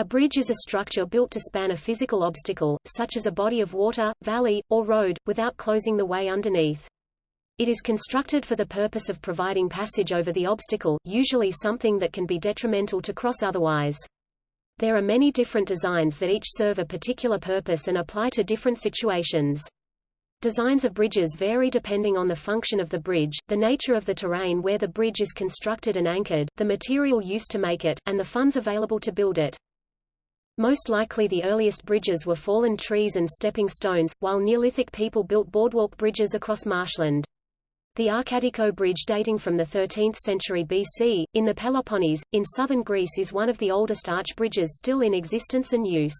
A bridge is a structure built to span a physical obstacle, such as a body of water, valley, or road, without closing the way underneath. It is constructed for the purpose of providing passage over the obstacle, usually something that can be detrimental to cross otherwise. There are many different designs that each serve a particular purpose and apply to different situations. Designs of bridges vary depending on the function of the bridge, the nature of the terrain where the bridge is constructed and anchored, the material used to make it, and the funds available to build it. Most likely the earliest bridges were fallen trees and stepping stones, while Neolithic people built boardwalk bridges across marshland. The Arkadiko Bridge dating from the 13th century BC, in the Peloponnese, in southern Greece is one of the oldest arch bridges still in existence and use.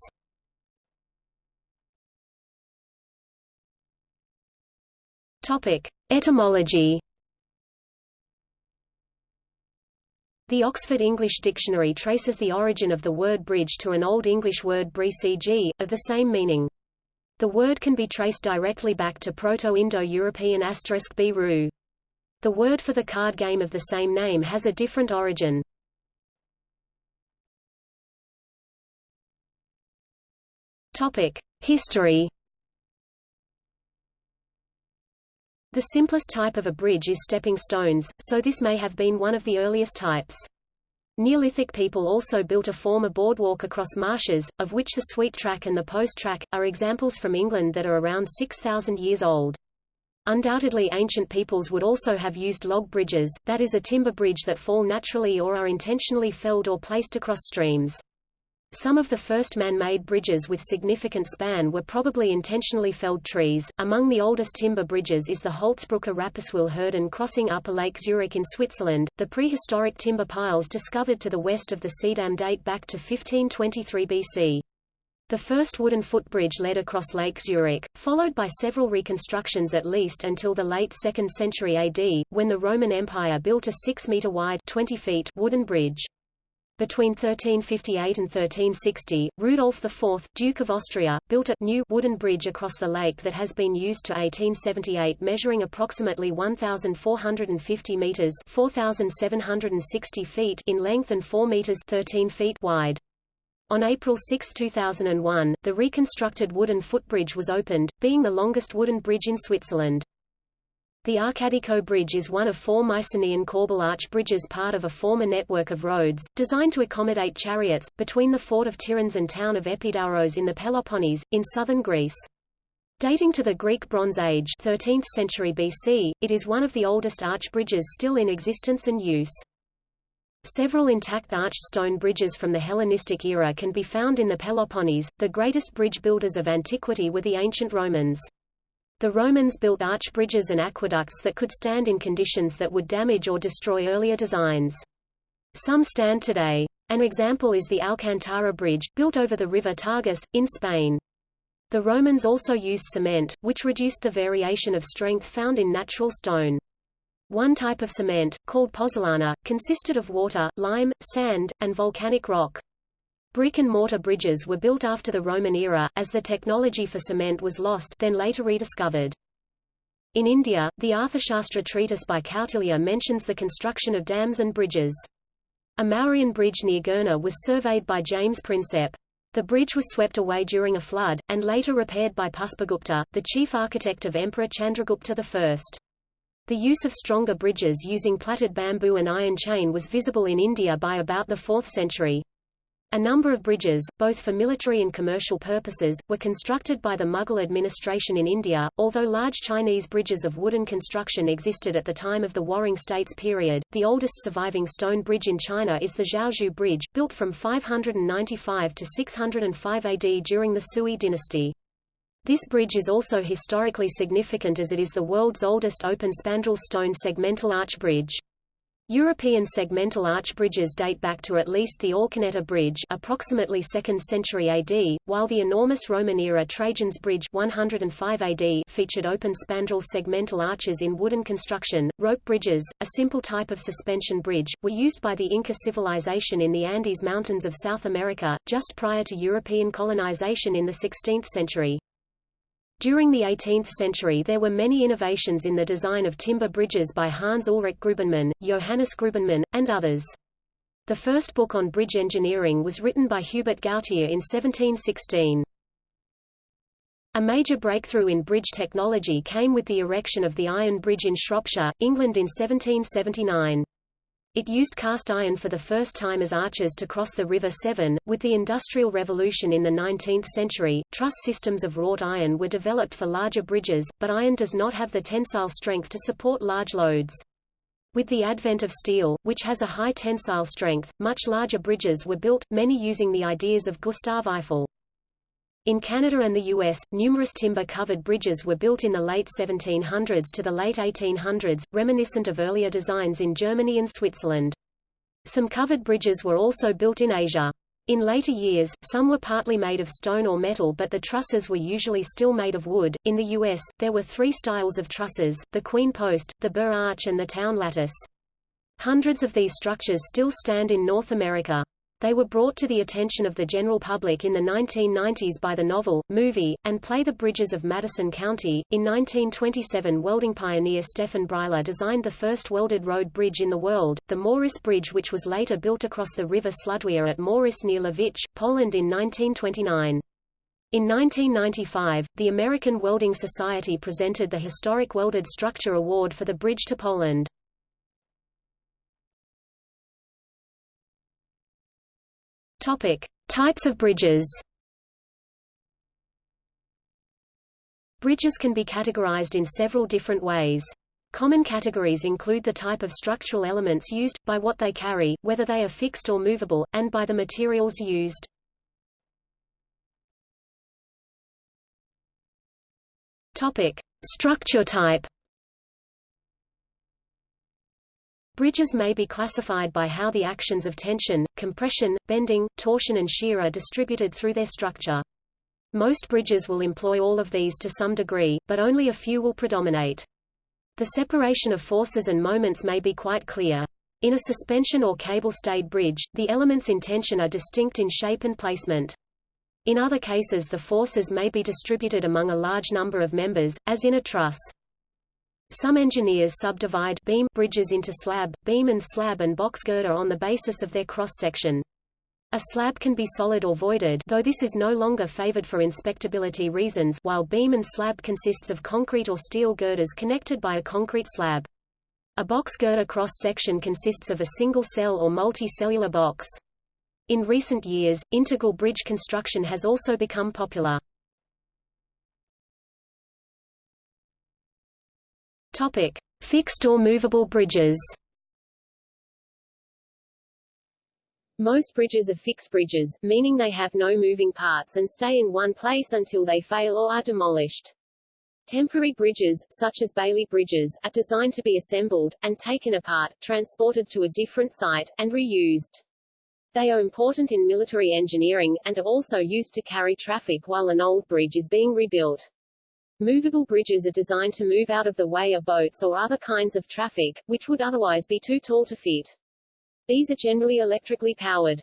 Topic. Etymology The Oxford English Dictionary traces the origin of the word bridge to an Old English word brecg, of the same meaning. The word can be traced directly back to Proto-Indo-European asterisk The word for the card game of the same name has a different origin. History. The simplest type of a bridge is stepping stones, so this may have been one of the earliest types. Neolithic people also built a former boardwalk across marshes, of which the sweet track and the post track, are examples from England that are around 6,000 years old. Undoubtedly ancient peoples would also have used log bridges, that is a timber bridge that fall naturally or are intentionally felled or placed across streams. Some of the first man-made bridges with significant span were probably intentionally felled trees. Among the oldest timber bridges is the Holzbrücke Rapperswil-Hürden crossing Upper Lake Zurich in Switzerland. The prehistoric timber piles discovered to the west of the Seedamm date back to 1523 BC. The first wooden footbridge led across Lake Zurich, followed by several reconstructions at least until the late 2nd century AD, when the Roman Empire built a 6-meter wide 20 feet wooden bridge. Between 1358 and 1360, Rudolf IV, Duke of Austria, built a new wooden bridge across the lake that has been used to 1878 measuring approximately 1,450 meters 4,760 feet in length and 4 meters 13 feet wide. On April 6, 2001, the reconstructed wooden footbridge was opened, being the longest wooden bridge in Switzerland. The Arkadiko Bridge is one of four Mycenaean corbel arch bridges part of a former network of roads, designed to accommodate chariots, between the fort of Tiryns and town of Epidauros in the Peloponnese, in southern Greece. Dating to the Greek Bronze Age 13th century BC, it is one of the oldest arch bridges still in existence and use. Several intact arched stone bridges from the Hellenistic era can be found in the Peloponnese. The greatest bridge builders of antiquity were the ancient Romans. The Romans built arch bridges and aqueducts that could stand in conditions that would damage or destroy earlier designs. Some stand today. An example is the Alcantara Bridge, built over the river Tagus, in Spain. The Romans also used cement, which reduced the variation of strength found in natural stone. One type of cement, called pozzolana, consisted of water, lime, sand, and volcanic rock. Brick and mortar bridges were built after the Roman era, as the technology for cement was lost then later rediscovered. In India, the Arthashastra treatise by Kautilya mentions the construction of dams and bridges. A Mauryan bridge near Girnar was surveyed by James Prinsep. The bridge was swept away during a flood, and later repaired by Puspagupta, the chief architect of Emperor Chandragupta I. The use of stronger bridges using plaited bamboo and iron chain was visible in India by about the 4th century. A number of bridges, both for military and commercial purposes, were constructed by the Mughal administration in India, although large Chinese bridges of wooden construction existed at the time of the Warring States period. The oldest surviving stone bridge in China is the Zhaozhou Bridge, built from 595 to 605 AD during the Sui dynasty. This bridge is also historically significant as it is the world's oldest open spandrel stone segmental arch bridge. European segmental arch bridges date back to at least the Alconétar Bridge approximately 2nd century AD, while the enormous Roman-era Trajan's Bridge 105 AD featured open spandrel segmental arches in wooden construction. Rope bridges, a simple type of suspension bridge, were used by the Inca civilization in the Andes Mountains of South America, just prior to European colonization in the 16th century. During the 18th century there were many innovations in the design of timber bridges by Hans Ulrich Grubenmann, Johannes Grubenmann, and others. The first book on bridge engineering was written by Hubert Gautier in 1716. A major breakthrough in bridge technology came with the erection of the Iron Bridge in Shropshire, England in 1779. It used cast iron for the first time as arches to cross the River Severn. With the Industrial Revolution in the 19th century, truss systems of wrought iron were developed for larger bridges, but iron does not have the tensile strength to support large loads. With the advent of steel, which has a high tensile strength, much larger bridges were built, many using the ideas of Gustave Eiffel. In Canada and the U.S., numerous timber-covered bridges were built in the late 1700s to the late 1800s, reminiscent of earlier designs in Germany and Switzerland. Some covered bridges were also built in Asia. In later years, some were partly made of stone or metal but the trusses were usually still made of wood. In the U.S., there were three styles of trusses, the queen post, the burr arch and the town lattice. Hundreds of these structures still stand in North America. They were brought to the attention of the general public in the 1990s by the novel, movie, and play The Bridges of Madison County. In 1927 welding pioneer Stefan Bryła designed the first welded road bridge in the world, the Maurzyce Bridge which was later built across the river Sludwia at Maurzyce near Lwów, Poland in 1929. In 1995, the American Welding Society presented the Historic Welded Structure Award for the bridge to Poland. Topic: Types of bridges. Bridges can be categorized in several different ways. Common categories include the type of structural elements used, by what they carry, whether they are fixed or movable, and by the materials used. Topic: Structure type. Bridges may be classified by how the actions of tension, compression, bending, torsion and shear are distributed through their structure. Most bridges will employ all of these to some degree, but only a few will predominate. The separation of forces and moments may be quite clear. In a suspension or cable-stayed bridge, the elements in tension are distinct in shape and placement. In other cases the forces may be distributed among a large number of members, as in a truss. Some engineers subdivide beam bridges into slab, beam and slab and box girder on the basis of their cross-section. A slab can be solid or voided though this is no longer favored for inspectability reasons while beam and slab consists of concrete or steel girders connected by a concrete slab. A box girder cross-section consists of a single cell or multi-cellular box. In recent years, integral bridge construction has also become popular. Topic: Fixed or movable bridges. Most bridges are fixed bridges, meaning they have no moving parts and stay in one place until they fail or are demolished. Temporary bridges, such as Bailey bridges, are designed to be assembled, and taken apart, transported to a different site, and reused. They are important in military engineering, and are also used to carry traffic while an old bridge is being rebuilt. Movable bridges are designed to move out of the way of boats or other kinds of traffic, which would otherwise be too tall to fit. These are generally electrically powered.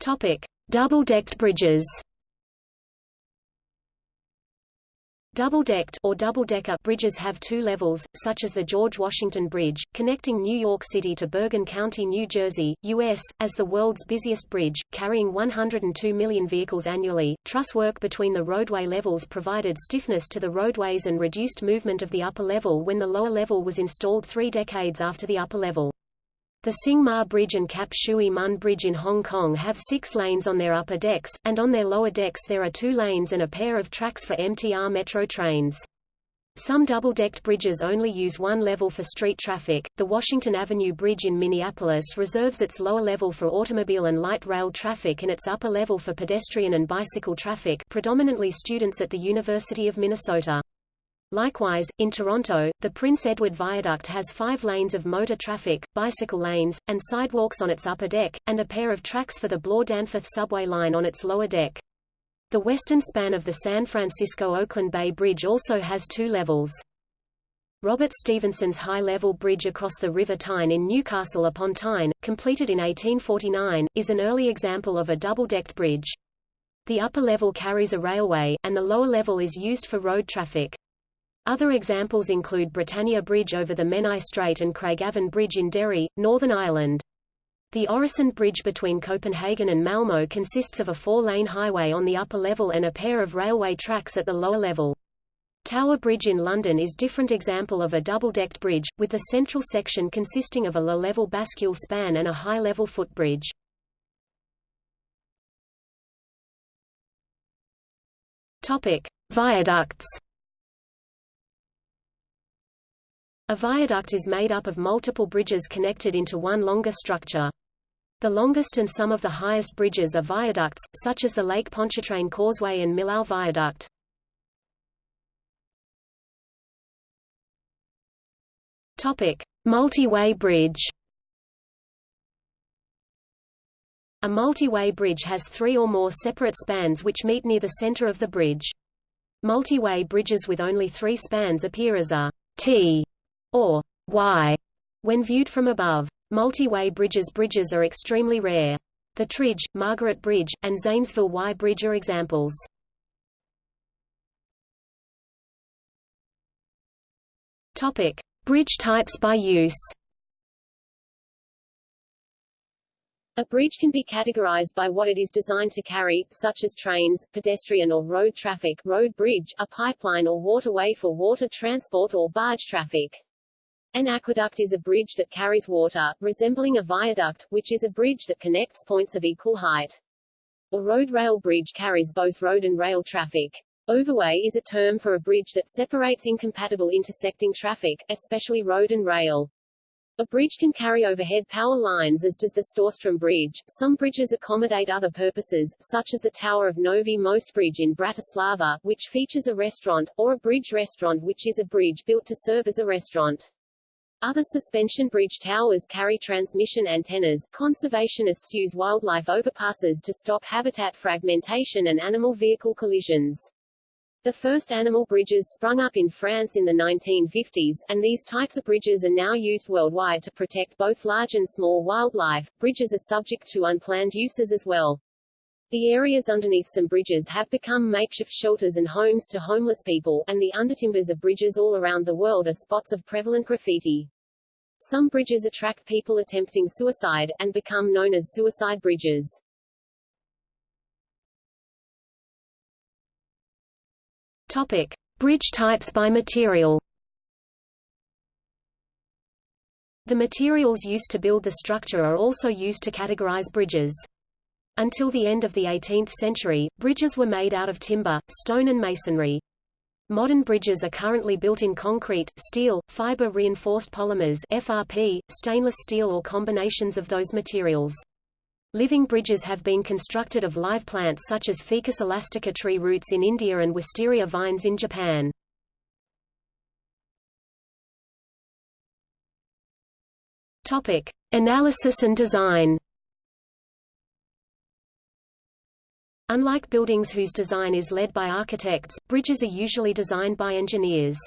Topic. Double-decked bridges Double-decked or double-decker bridges have two levels, such as the George Washington Bridge, connecting New York City to Bergen County, New Jersey, U.S., as the world's busiest bridge, carrying 102 million vehicles annually. Truss work between the roadway levels provided stiffness to the roadways and reduced movement of the upper level when the lower level was installed three decades after the upper level. The Tsing Ma Bridge and Kap Shui Mun Bridge in Hong Kong have six lanes on their upper decks, and on their lower decks there are two lanes and a pair of tracks for MTR metro trains. Some double-decked bridges only use one level for street traffic. The Washington Avenue Bridge in Minneapolis reserves its lower level for automobile and light rail traffic and its upper level for pedestrian and bicycle traffic, predominantly students at the University of Minnesota. Likewise, in Toronto, the Prince Edward Viaduct has five lanes of motor traffic, bicycle lanes, and sidewalks on its upper deck, and a pair of tracks for the Bloor-Danforth subway line on its lower deck. The western span of the San Francisco-Oakland Bay Bridge also has two levels. Robert Stephenson's high-level bridge across the River Tyne in Newcastle upon Tyne, completed in 1849, is an early example of a double-decked bridge. The upper level carries a railway, and the lower level is used for road traffic. Other examples include Britannia Bridge over the Menai Strait and Craigavon Bridge in Derry, Northern Ireland. The Øresund Bridge between Copenhagen and Malmö consists of a four-lane highway on the upper level and a pair of railway tracks at the lower level. Tower Bridge in London is a different example of a double-decked bridge, with the central section consisting of a low-level bascule span and a high-level footbridge. Viaducts. A viaduct is made up of multiple bridges connected into one longer structure. The longest and some of the highest bridges are viaducts, such as the Lake Pontchartrain Causeway and Millau Viaduct. Topic: Multi-way bridge. A multi-way bridge has three or more separate spans which meet near the center of the bridge. Multi-way bridges with only three spans appear as a T or Y when viewed from above. Multi-way bridges bridges are extremely rare. The Tridge, Margaret Bridge, and Zanesville Y Bridge are examples. Topic: Bridge types by use. A bridge can be categorized by what it is designed to carry, such as trains, pedestrian or road traffic road bridge, a pipeline or waterway for water transport or barge traffic. An aqueduct is a bridge that carries water, resembling a viaduct, which is a bridge that connects points of equal height. A road rail bridge carries both road and rail traffic. Overway is a term for a bridge that separates incompatible intersecting traffic, especially road and rail. A bridge can carry overhead power lines as does the Storström Bridge. Some bridges accommodate other purposes, such as the Tower of Novi Most Bridge in Bratislava, which features a restaurant, or a bridge restaurant which is a bridge built to serve as a restaurant. Other suspension bridge towers carry transmission antennas. Conservationists use wildlife overpasses to stop habitat fragmentation and animal vehicle collisions. The first animal bridges sprung up in France in the 1950s, and these types of bridges are now used worldwide to protect both large and small wildlife. Bridges are subject to unplanned uses as well. The areas underneath some bridges have become makeshift shelters and homes to homeless people, and the undertimbers of bridges all around the world are spots of prevalent graffiti. Some bridges attract people attempting suicide, and become known as suicide bridges. Topic. Bridge types by material The materials used to build the structure are also used to categorize bridges. Until the end of the 18th century, bridges were made out of timber, stone and masonry. Modern bridges are currently built in concrete, steel, fiber-reinforced polymers FRP, stainless steel or combinations of those materials. Living bridges have been constructed of live plants such as Ficus elastica tree roots in India and wisteria vines in Japan. Topic: Analysis and design. Unlike buildings whose design is led by architects, bridges are usually designed by engineers.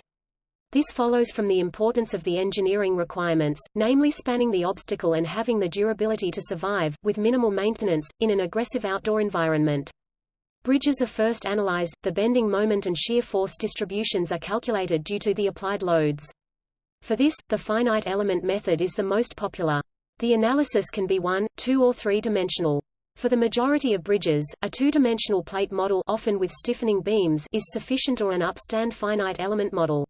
This follows from the importance of the engineering requirements, namely spanning the obstacle and having the durability to survive, with minimal maintenance, in an aggressive outdoor environment. Bridges are first analyzed, the bending moment and shear force distributions are calculated due to the applied loads. For this, the finite element method is the most popular. The analysis can be one, two or three-dimensional. For the majority of bridges, a two-dimensional plate model often with stiffening beams is sufficient or an upstand finite element model.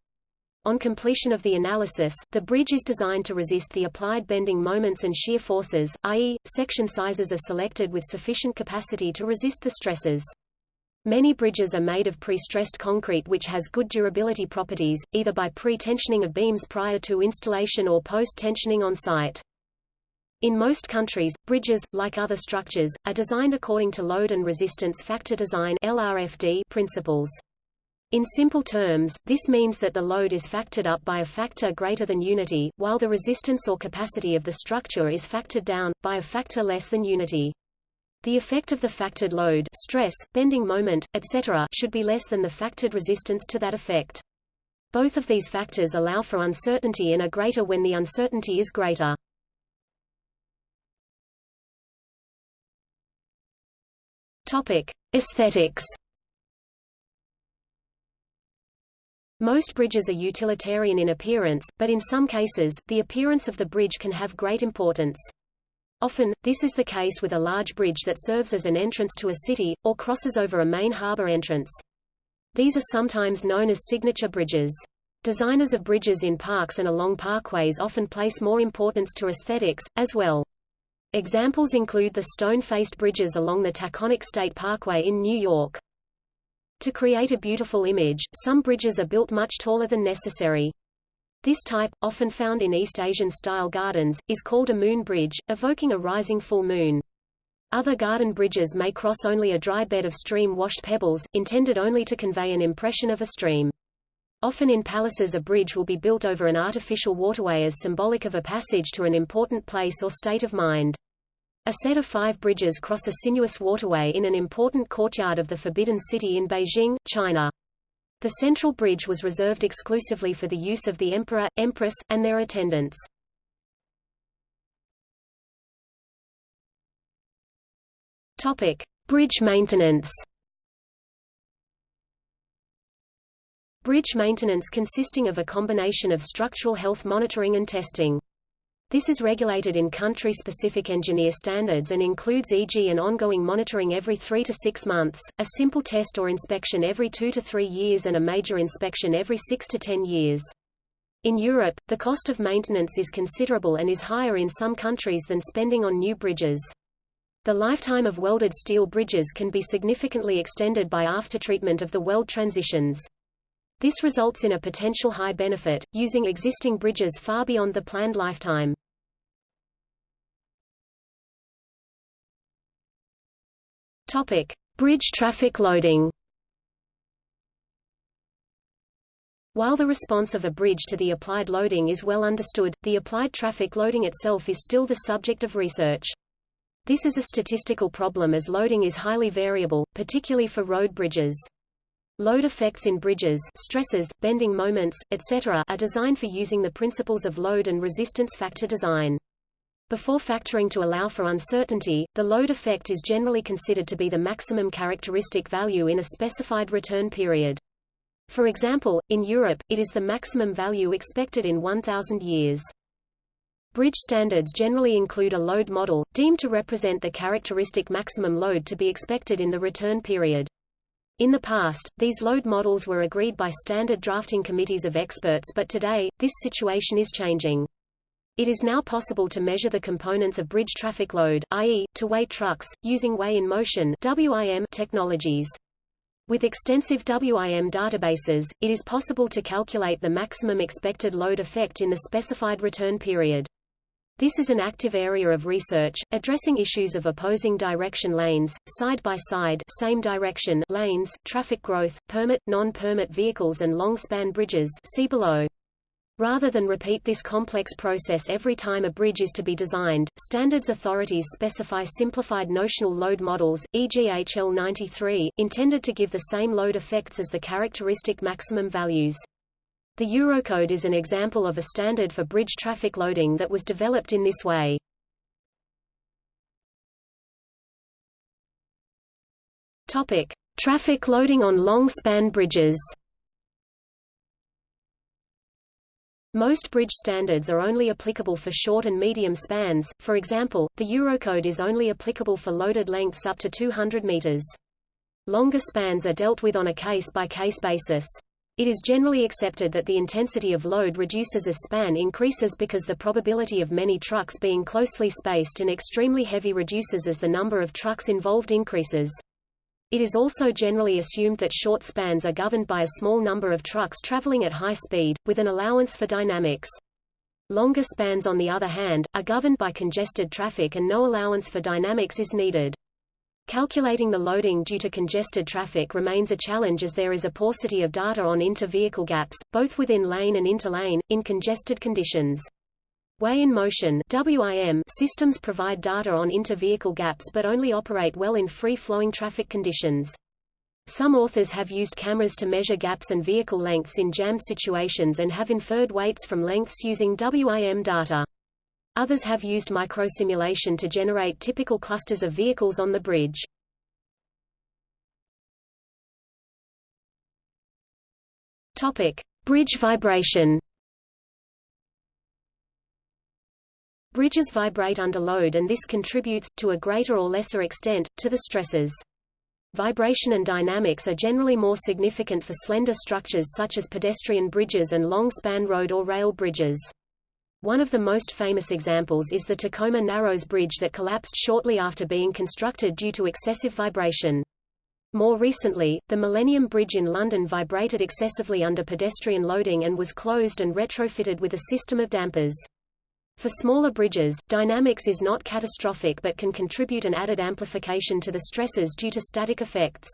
On completion of the analysis, the bridge is designed to resist the applied bending moments and shear forces, i.e., section sizes are selected with sufficient capacity to resist the stresses. Many bridges are made of pre-stressed concrete which has good durability properties, either by pre-tensioning of beams prior to installation or post-tensioning on site. In most countries, bridges, like other structures, are designed according to load and resistance factor design LRFD principles. In simple terms, this means that the load is factored up by a factor greater than unity, while the resistance or capacity of the structure is factored down, by a factor less than unity. The effect of the factored load stress, bending moment, etc. should be less than the factored resistance to that effect. Both of these factors allow for uncertainty and are greater when the uncertainty is greater. Topic: Aesthetics. Most bridges are utilitarian in appearance, but in some cases, the appearance of the bridge can have great importance. Often, this is the case with a large bridge that serves as an entrance to a city, or crosses over a main harbor entrance. These are sometimes known as signature bridges. Designers of bridges in parks and along parkways often place more importance to aesthetics, as well. Examples include the stone-faced bridges along the Taconic State Parkway in New York. To create a beautiful image, some bridges are built much taller than necessary. This type, often found in East Asian-style gardens, is called a moon bridge, evoking a rising full moon. Other garden bridges may cross only a dry bed of stream-washed pebbles, intended only to convey an impression of a stream. Often in palaces a bridge will be built over an artificial waterway as symbolic of a passage to an important place or state of mind. A set of five bridges cross a sinuous waterway in an important courtyard of the Forbidden City in Beijing, China. The central bridge was reserved exclusively for the use of the emperor, empress, and their attendants. Topic: Bridge maintenance. Bridge maintenance consisting of a combination of structural health monitoring and testing. This is regulated in country-specific engineer standards and includes e.g. an ongoing monitoring every three to six months, a simple test or inspection every two to three years and a major inspection every six to ten years. In Europe, the cost of maintenance is considerable and is higher in some countries than spending on new bridges. The lifetime of welded steel bridges can be significantly extended by aftertreatment of the weld transitions. This results in a potential high benefit, using existing bridges far beyond the planned lifetime. Topic: Bridge traffic loading. While the response of a bridge to the applied loading is well understood, the applied traffic loading itself is still the subject of research. This is a statistical problem as loading is highly variable, particularly for road bridges. Load effects in bridges stresses, bending moments, etc. are designed for using the principles of load and resistance factor design. Before factoring to allow for uncertainty, the load effect is generally considered to be the maximum characteristic value in a specified return period. For example, in Europe, it is the maximum value expected in 1,000 years. Bridge standards generally include a load model, deemed to represent the characteristic maximum load to be expected in the return period. In the past, these load models were agreed by standard drafting committees of experts but today, this situation is changing. It is now possible to measure the components of bridge traffic load i.e., to weigh trucks, using weigh-in-motion technologies. With extensive WIM databases, it is possible to calculate the maximum expected load effect in the specified return period. This is an active area of research, addressing issues of opposing direction lanes, side-by-side -side, same direction lanes, traffic growth, permit, non-permit vehicles and long-span bridges see below. Rather than repeat this complex process every time a bridge is to be designed, standards authorities specify simplified notional load models, e.g. HL93, intended to give the same load effects as the characteristic maximum values. The Eurocode is an example of a standard for bridge traffic loading that was developed in this way. Topic: Traffic loading on long-span bridges. Most bridge standards are only applicable for short and medium spans, for example, the Eurocode is only applicable for loaded lengths up to 200 meters. Longer spans are dealt with on a case-by-case -case basis. It is generally accepted that the intensity of load reduces as span increases because the probability of many trucks being closely spaced and extremely heavy reduces as the number of trucks involved increases. It is also generally assumed that short spans are governed by a small number of trucks traveling at high speed, with an allowance for dynamics. Longer spans on the other hand, are governed by congested traffic and no allowance for dynamics is needed. Calculating the loading due to congested traffic remains a challenge as there is a paucity of data on inter-vehicle gaps, both within lane and interlane, in congested conditions. Weigh in motion WIM systems provide data on inter-vehicle gaps but only operate well in free-flowing traffic conditions. Some authors have used cameras to measure gaps and vehicle lengths in jammed situations and have inferred weights from lengths using WIM data. Others have used microsimulation to generate typical clusters of vehicles on the bridge. Topic: Bridge vibration. Bridges vibrate under load and this contributes, to a greater or lesser extent, to the stresses. Vibration and dynamics are generally more significant for slender structures such as pedestrian bridges and long-span road or rail bridges. One of the most famous examples is the Tacoma Narrows Bridge that collapsed shortly after being constructed due to excessive vibration. More recently, the Millennium Bridge in London vibrated excessively under pedestrian loading and was closed and retrofitted with a system of dampers. For smaller bridges, dynamics is not catastrophic but can contribute an added amplification to the stresses due to static effects.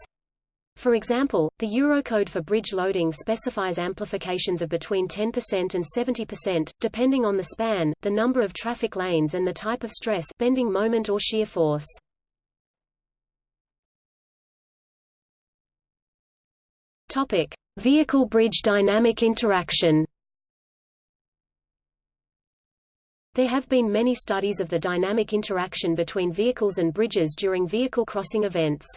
For example, the Eurocode for bridge loading specifies amplifications of between 10% and 70%, depending on the span, the number of traffic lanes and the type of stress bending moment or shear force. Topic: Vehicle-bridge dynamic interaction. There have been many studies of the dynamic interaction between vehicles and bridges during vehicle crossing events.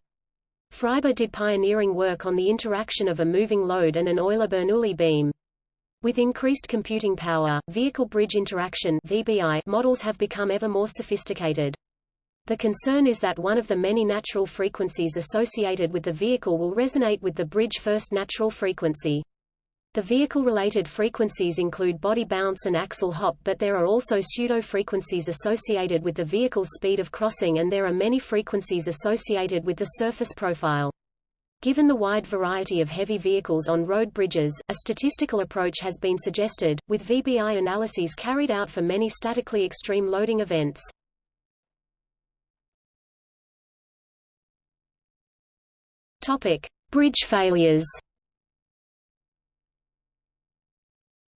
Frýba did pioneering work on the interaction of a moving load and an Euler-Bernoulli beam. With increased computing power, vehicle-bridge interaction VBI models have become ever more sophisticated. The concern is that one of the many natural frequencies associated with the vehicle will resonate with the bridge first natural frequency. The vehicle-related frequencies include body bounce and axle hop but there are also pseudo-frequencies associated with the vehicle's speed of crossing and there are many frequencies associated with the surface profile. Given the wide variety of heavy vehicles on road bridges, a statistical approach has been suggested, with VBI analyses carried out for many statically extreme loading events. Topic: Bridge failures.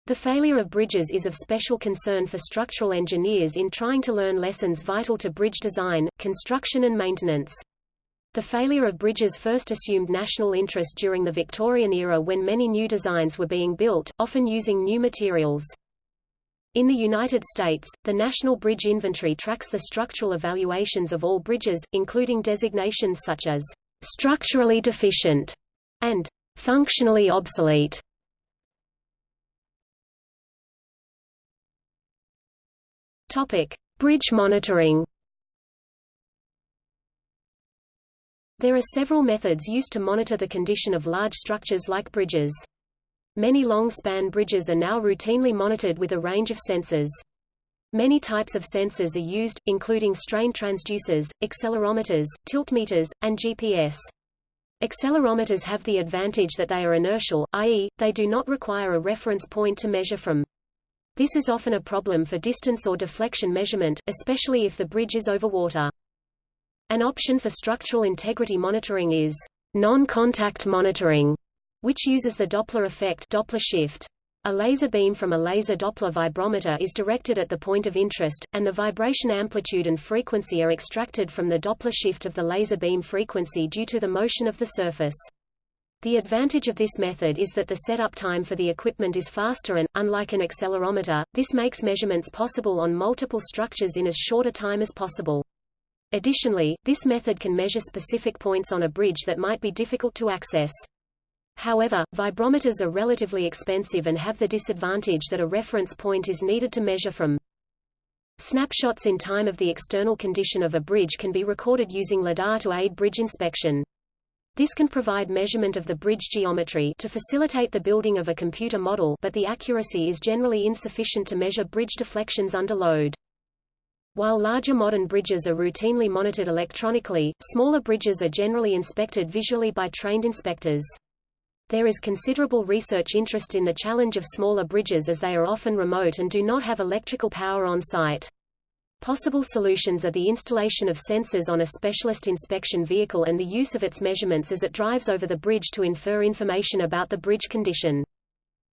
The failure of bridges is of special concern for structural engineers in trying to learn lessons vital to bridge design, construction and maintenance. The failure of bridges first assumed national interest during the Victorian era when many new designs were being built, often using new materials. In the United States, the National Bridge Inventory tracks the structural evaluations of all bridges, including designations such as structurally deficient and functionally obsolete. Topic: Bridge monitoring. There are several methods used to monitor the condition of large structures like bridges. Many long-span bridges are now routinely monitored with a range of sensors. Many types of sensors are used, including strain transducers, accelerometers, tiltmeters, and GPS. Accelerometers have the advantage that they are inertial, i.e., they do not require a reference point to measure from. This is often a problem for distance or deflection measurement, especially if the bridge is over water. An option for structural integrity monitoring is non-contact monitoring, which uses the Doppler effect Doppler shift. A laser beam from a laser Doppler vibrometer is directed at the point of interest, and the vibration amplitude and frequency are extracted from the Doppler shift of the laser beam frequency due to the motion of the surface. The advantage of this method is that the setup time for the equipment is faster and, unlike an accelerometer, this makes measurements possible on multiple structures in as short a time as possible. Additionally, this method can measure specific points on a bridge that might be difficult to access. However, vibrometers are relatively expensive and have the disadvantage that a reference point is needed to measure from. Snapshots in time of the external condition of a bridge can be recorded using LiDAR to aid bridge inspection. This can provide measurement of the bridge geometry to facilitate the building of a computer model but the accuracy is generally insufficient to measure bridge deflections under load. While larger modern bridges are routinely monitored electronically, smaller bridges are generally inspected visually by trained inspectors. There is considerable research interest in the challenge of smaller bridges as they are often remote and do not have electrical power on site. Possible solutions are the installation of sensors on a specialist inspection vehicle and the use of its measurements as it drives over the bridge to infer information about the bridge condition.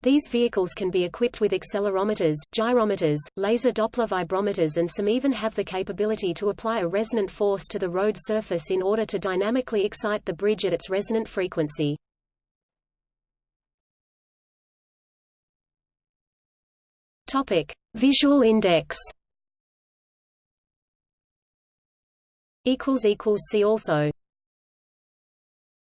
These vehicles can be equipped with accelerometers, gyrometers, laser Doppler vibrometers and some even have the capability to apply a resonant force to the road surface in order to dynamically excite the bridge at its resonant frequency. Topic: Visual index see also